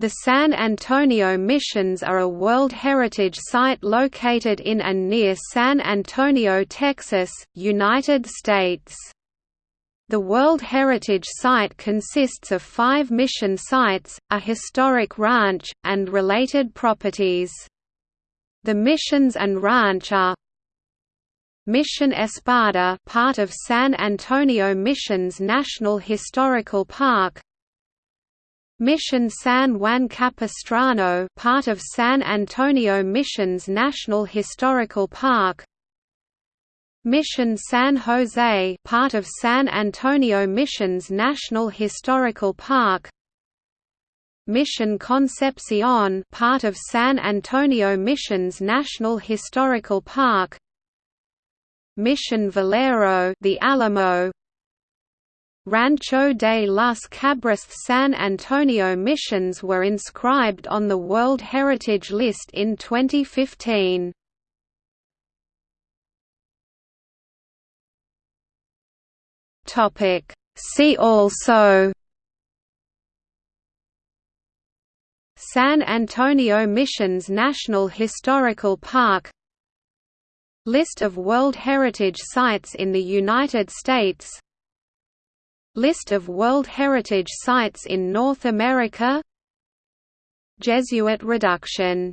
The San Antonio Missions are a World Heritage Site located in and near San Antonio, Texas, United States. The World Heritage Site consists of five mission sites, a historic ranch, and related properties. The missions and ranch are Mission Espada part of San Antonio Missions National Historical Park Mission San Juan Capistrano part of San Antonio Missions National Historical Park. Mission San Jose part of San Antonio Missions National Historical Park. Mission Concepcion part of San Antonio Missions National Historical Park. Mission Valero the Alamo Rancho de las Cabras San Antonio missions were inscribed on the World Heritage List in 2015. See also San Antonio Missions National Historical Park List of World Heritage Sites in the United States List of World Heritage Sites in North America. Jesuit reduction